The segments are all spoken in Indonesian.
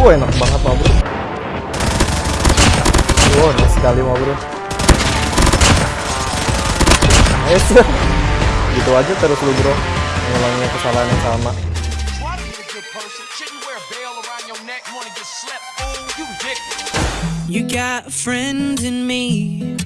Wah enak banget ma bro. Wah enak sekali ma bro. Nice. Gitu aja terus lu bro. Ngulangin kesalahan yang sama. You got a friend in me.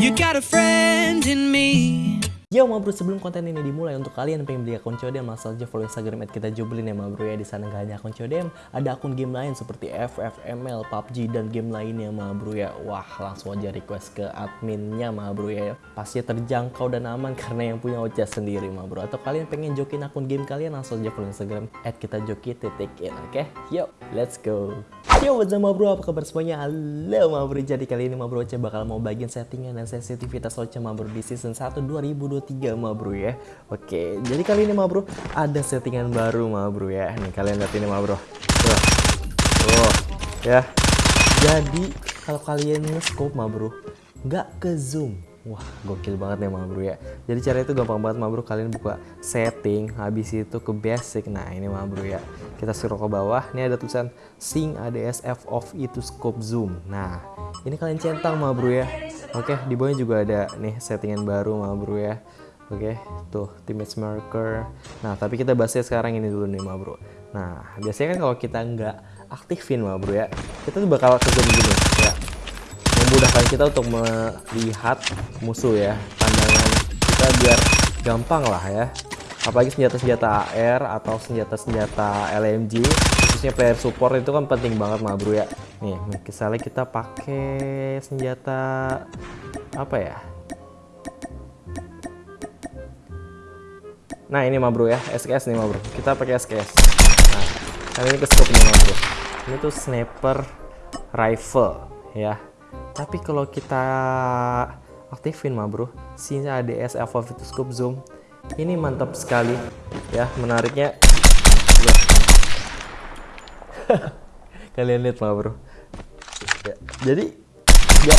You got a friend in me. Yo ma bro, sebelum konten ini dimulai untuk kalian yang pengen beli akun Codem langsung aja follow Instagram at kita joblin ya ma bro ya di sana nggak hanya akun Codem, ada akun game lain seperti FFML, PUBG dan game lainnya ma bro ya. Wah langsung aja request ke adminnya ma bro ya. Pasti terjangkau dan aman karena yang punya Ocha sendiri ma bro. Atau kalian pengen jokin akun game kalian langsung aja follow Instagram at kita joki titik in oke? Yo let's go. Yo what's up ma bro, apa kabar semuanya? Halo ma bro, jadi kali ini ma bro Ocha bakal mau bagian settingan dan sensitivitas Ocha ma bro di season 1 2023 ma bro ya. Oke, jadi kali ini ma bro ada settingan baru ma bro ya. Nih kalian lihat ini ma bro. Tuh, Tuh ya. Jadi kalau kalian nge-scope ma bro nggak ke zoom Wah gokil banget nih ma bro ya. Jadi cara itu gampang banget ma bro Kalian buka setting Habis itu ke basic. Nah ini ma bro ya. Kita scroll ke bawah. Ini ada tulisan Sync ADS F off itu scope zoom. Nah ini kalian centang ma bro ya. Oke di bawahnya juga ada nih settingan baru ma bro ya. Oke tuh image marker. Nah tapi kita bahasnya sekarang ini dulu nih ma bro Nah biasanya kan kalau kita nggak aktifin ma bro ya Kita tuh bakal ke zoom gini memudahkan kita untuk melihat musuh ya pandangan kita biar gampang lah ya. Apalagi senjata-senjata AR atau senjata-senjata LMG khususnya player support itu kan penting banget mah bro ya. Nih misalnya kita pakai senjata apa ya? Nah ini mah bro ya. SKS nih mah bro. Kita pakai SKS nah ini ke scope nih mah bro. Ini tuh sniper rifle ya tapi kalau kita aktifin mah bro sini ADS Alpha itu scope zoom ini mantap sekali. Ya menariknya. Kalian lihat mah bro. Ya, jadi ya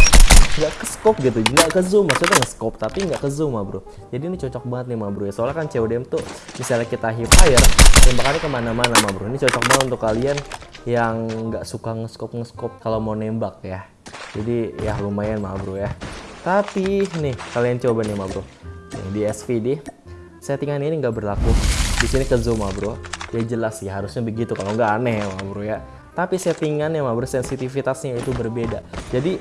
nggak ke scope gitu nggak ke zoom maksudnya nge scope tapi nggak ke zoom mah bro. Jadi ini cocok banget nih mah bro ya. Soalnya kan CODM tuh misalnya kita hip fire tembakannya ke mana-mana mah bro. Ini cocok banget untuk kalian yang nggak suka nge-scope nge-scope kalau mau nembak ya jadi ya lumayan mah bro ya. Tapi nih kalian coba nih mah bro. Nih, di SVD settingan ini nggak berlaku. Di sini ke zoom mah bro. Ya jelas sih harusnya begitu. Kalau nggak aneh mah bro ya. Tapi settingannya mah bro sensitivitasnya itu berbeda. Jadi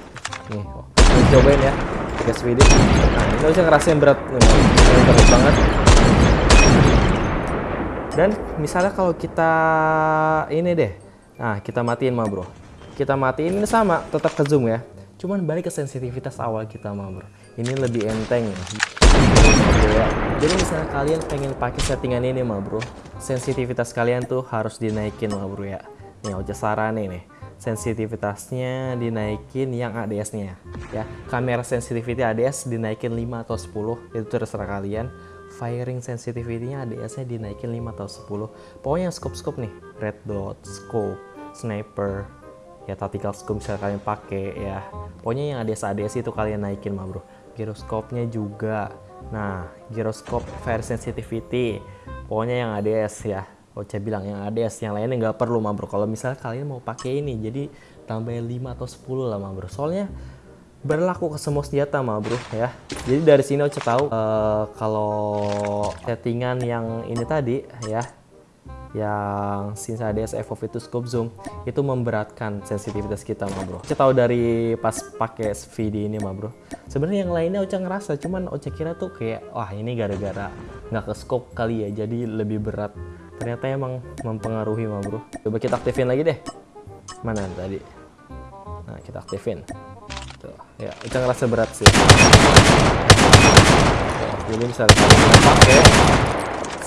nih oh, cobain ya di SVD nah ini bisa ngerasain berat nih, berat banget. Dan misalnya kalau kita ini deh. Nah kita matiin mah bro kita matiin ini sama tetap ke zoom ya. Cuman balik ke sensitivitas awal kita mah bro. Ini lebih enteng. Ya jadi misalnya kalian pengen pakai settingan ini mah bro sensitivitas kalian tuh harus dinaikin mah bro ya. Nih Oja sarane nih. Sensitivitasnya dinaikin yang ADS nya ya. Kamera sensitivity ADS dinaikin 5 atau 10 itu terserah kalian. Firing sensitivity-nya ADS-nya dinaikin 5 atau 10 pokoknya scope-scope nih. Red dot, scope, sniper ya tactical scope bisa kalian pakai ya. Pokoknya yang ADS ADS itu kalian naikin mah bro. Gyroscope-nya juga. Nah gyroscope fire sensitivity. Pokoknya yang ADS ya. Ocha bilang yang ADS yang lainnya nggak perlu mah bro. Kalau misalnya kalian mau pakai ini jadi tambahin 5 atau 10 lah mah bro. Soalnya berlaku ke semua senjata mah bro ya. Jadi dari sini Ocha tahu uh, kalau settingan yang ini tadi ya yang Sinsa ADS FOV itu scope zoom itu memberatkan sensitivitas kita mah bro. Ocha tahu dari pas pakai VD ini mah bro. Sebenarnya yang lainnya Ocha ngerasa cuman Ocha kira tuh kayak wah ini gara-gara nggak ke scope kali ya jadi lebih berat. Ternyata emang mempengaruhi mah bro. Coba kita aktifin lagi deh. Mana tadi? Nah kita aktifin. Tuh ya Ocha ngerasa berat sih. Tuh, jadi misalnya kita pakai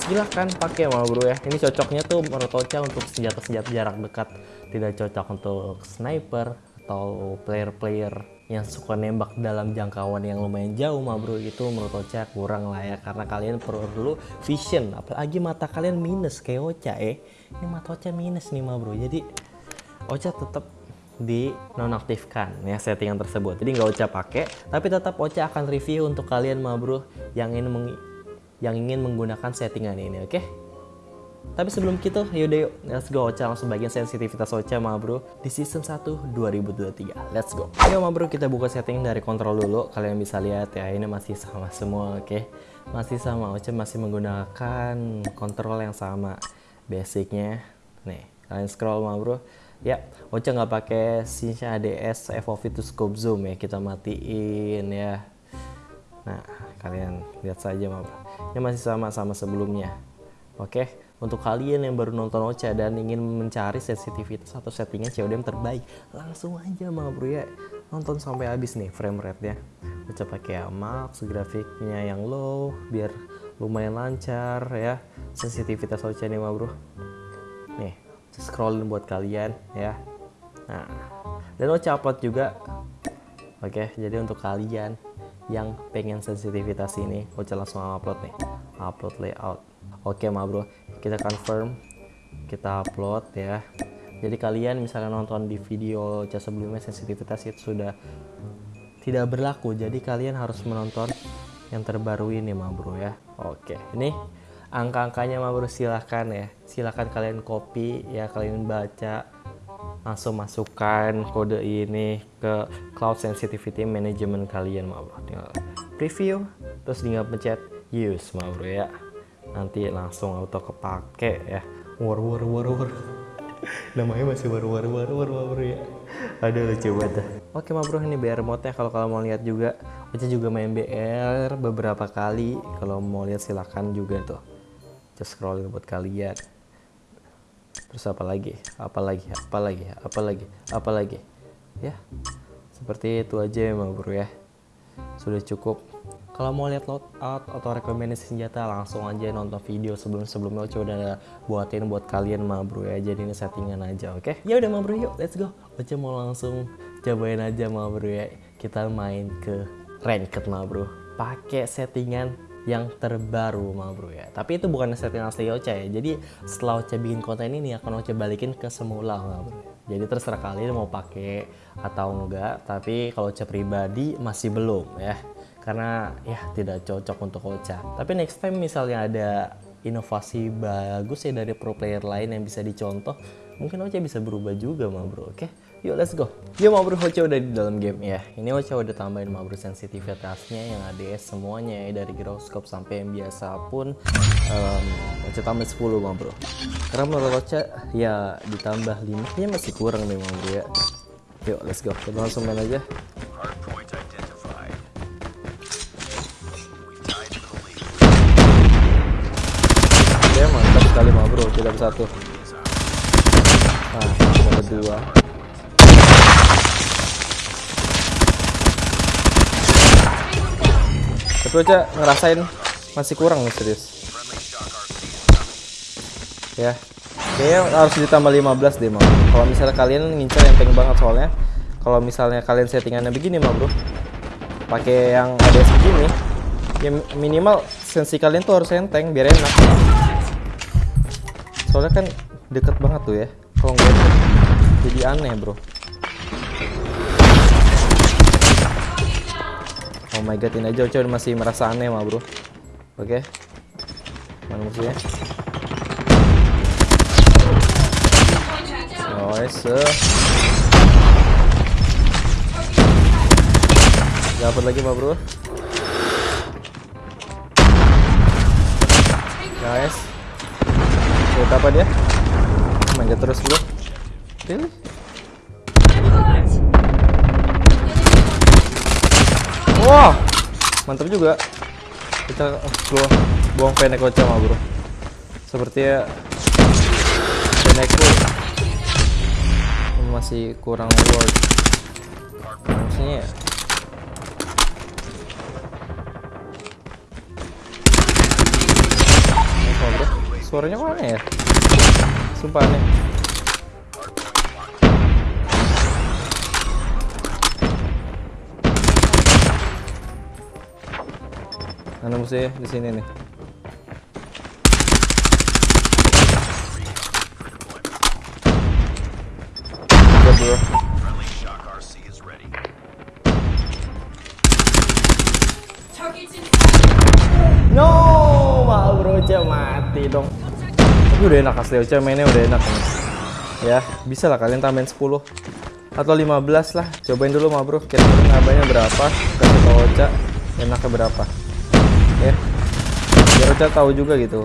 silahkan pakai mah bro ya. Ini cocoknya tuh menurut Ocha untuk senjata-senjata jarak dekat. Tidak cocok untuk sniper atau player-player yang suka nembak dalam jangkauan yang lumayan jauh mah bro. Itu menurut Ocha kurang lah ya karena kalian perlu vision. Apalagi mata kalian minus kayak Ocha eh. Ini mata Ocha minus nih mah bro. Jadi Ocha tetap di nonaktifkan ya settingan tersebut. Jadi nggak Ocha pakai tapi tetap Ocha akan review untuk kalian mah bro yang ingin yang ingin menggunakan settingan ini oke Tapi sebelum itu, yaudah yuk, let's go Ocha langsung bagian sensitivitas Ocha ma bro di season 1 2023. Let's go. Ayo ma bro, kita buka setting dari kontrol dulu. Kalian bisa lihat ya, ini masih sama semua, oke? Masih sama, Ocha masih menggunakan kontrol yang sama. Basicnya, nih, kalian scroll ma bro. Ya, Ocha nggak pakai Sinsha ADS FOV to scope zoom ya, kita matiin ya. Nah, kalian lihat saja ma bro. Ini masih sama sama sebelumnya. Oke, untuk kalian yang baru nonton Ocha dan ingin mencari sensitivitas atau settingan COD yang terbaik, langsung aja ma bro ya. Nonton sampai habis nih frame rate-nya. Ocha pakai yang max, grafiknya yang low biar lumayan lancar ya. Sensitivitas Ocha nih ma bro. Nih, scrollin buat kalian ya. Nah, dan Ocha upload juga. Oke, jadi untuk kalian yang pengen sensitivitas ini, Ocha langsung upload nih. Upload layout. Oke ma bro, kita confirm, kita upload ya. Jadi kalian misalnya nonton di video Ocha sebelumnya sensitivitas itu sudah tidak berlaku. Jadi kalian harus menonton yang terbaru ini ma bro ya. Oke, ini angka-angkanya ma bro silahkan ya. Silahkan kalian copy ya, kalian baca langsung masukkan kode ini ke cloud sensitivity management kalian ma bro. Tinggal preview terus tinggal pencet use ma bro ya. Nanti langsung auto kepake ya. War war war war. Namanya masih war war war war ma ya. Aduh lucu banget oke ma bro ini BR mode nya kalau kalian mau lihat juga. Ocha juga main BR beberapa kali. Kalau mau lihat silahkan juga tuh. Just scrolling buat kalian terus apa lagi? Apa lagi? Apa lagi? Apa lagi? Apa lagi? Ya seperti itu aja ya bro ya. Sudah cukup. Kalau mau lihat loadout atau rekomendasi senjata langsung aja nonton video sebelum sebelumnya Ocha udah buatin buat kalian ma bro ya. Jadi ini settingan aja oke? Ya udah ma bro yuk let's go. Ocha mau langsung cobain aja ma bro ya. Kita main ke ranked ma bro. Pakai settingan yang terbaru ma bro ya. Tapi itu bukan setting asli Ocha ya. Jadi setelah Ocha bikin konten ini akan Ocha balikin ke semula ma bro. Jadi terserah kalian mau pakai atau enggak tapi kalau Ocha pribadi masih belum ya. Karena ya tidak cocok untuk Ocha. Tapi next time misalnya ada inovasi bagus ya dari pro player lain yang bisa dicontoh mungkin Ocha bisa berubah juga ma bro oke yuk let's go. Yuk ma bro Ocha udah di dalam game ya. Ini Ocha udah tambahin ma bro sensitivitasnya yang ADS semuanya ya dari gyroscope sampai yang biasa pun. Um, Ocha tambah 10 ma bro karena menurut Ocha ya ditambah 5 nya masih kurang nih ma bro ya. Yuk let's go. Kita langsung main aja. Oke mantap sekali ma bro kita satu nah dapat tapi aja ngerasain masih kurang nih serius. Ya kayaknya harus ditambah 15 deh mau kalau misalnya kalian ngincer enteng banget soalnya kalau misalnya kalian settingannya begini mah bro pakai yang ada segini ya minimal sensi kalian tuh harus enteng biar enak. Soalnya kan deket banget tuh ya kalau nggak jadi aneh bro oh my god ini aja Ocha masih merasa aneh mah bro oke mana musuhnya nice dapat lagi mah bro guys Lihat apa dia? Manjat terus bro. Really? Wah, mantap juga. Kita bro, buang fenek Ocha mah bro. Sepertinya fenekku masih kurang worth. Maksudnya ya? Suaranya aneh ya? Sumpah aneh. Mana musuhnya di sini nih? No, mau bro, mati dong. Ini udah enak asli Ocha mainnya udah enak nih. Ya, bisa lah kalian tambahin 10 atau 15 lah. Cobain dulu mah bro. Kira-kira berapa? Kasih tau Ocha enaknya berapa. Ya. Biar Ocha tahu juga gitu.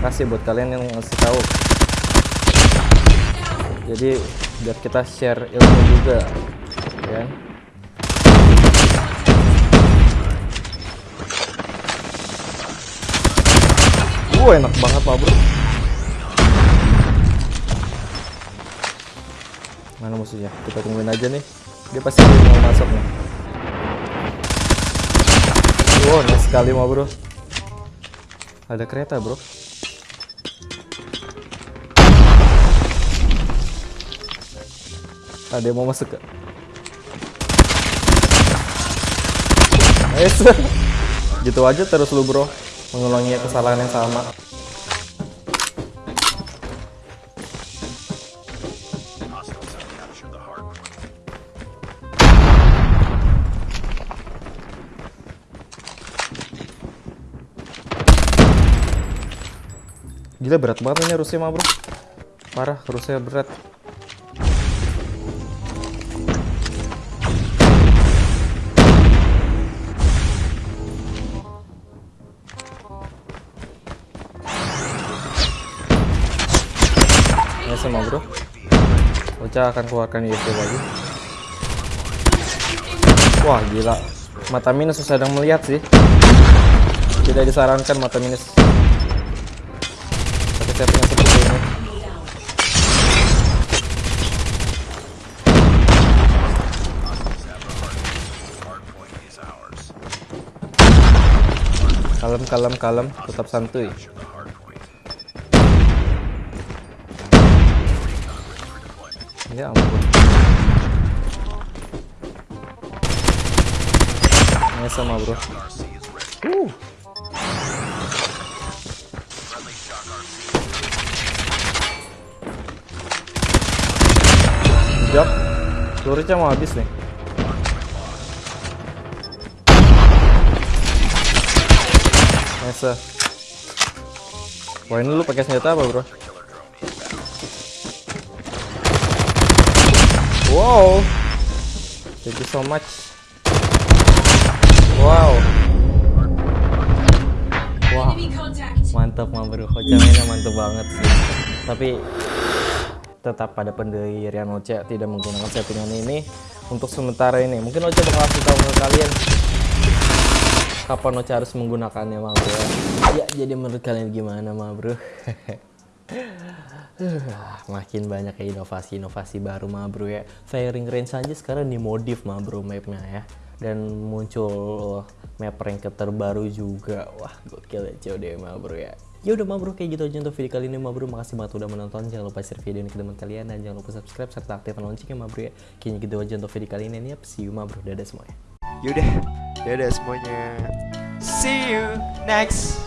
Makasih buat kalian yang ngasih tahu. Jadi biar kita share ilmu juga, ya. kan? Uh, enak banget pak bro. Mana musuhnya? Kita tungguin aja nih. Dia pasti mau masuk nih. Wow, nice sekali mah bro. Ada kereta bro. Ada yang mau masuk ke? Nice. gitu aja terus lu bro mengulangi kesalahan yang sama Gila berat banget ini Rusia mah bro. Parah Rusia berat. Ya sama bro. Ocha akan keluarkan ISP lagi. Wah gila. Mata minus sedang melihat sih. Tidak disarankan mata minus Setting yang seperti ini Kalem kalem kalem Tetap santuy Ya ampun. Ini sama bro. Uh. Jap. Pelurunya mau habis nih. Nice. Wah ini lu pakai senjata apa bro? Wow. Thank you so much. Wow. Wah. Mantap mah bro. Ocha mainnya mantap banget sih. Tapi tetap pada pendirian Ocha tidak menggunakan settingan ini untuk sementara ini. Mungkin Ocha bakal kasih tahu ke kalian kapan Ocha harus menggunakannya mah bro. Ya jadi menurut kalian gimana mah bro? Makin banyak ya inovasi-inovasi baru mah bro ya firing range aja sekarang dimodif mah bro mapnya ya dan muncul map rank terbaru juga wah gokil ya COD mah bro ya ya udah mah bro kayak gitu aja untuk video kali ini mah bro. Makasih banget udah menonton. Jangan lupa share video ini ke teman kalian dan jangan lupa subscribe serta aktifkan loncengnya mah bro ya. Kayaknya gitu aja untuk video kali ini. Ya see you mah bro. Dadah semuanya. Yaudah, dadah semuanya. See you next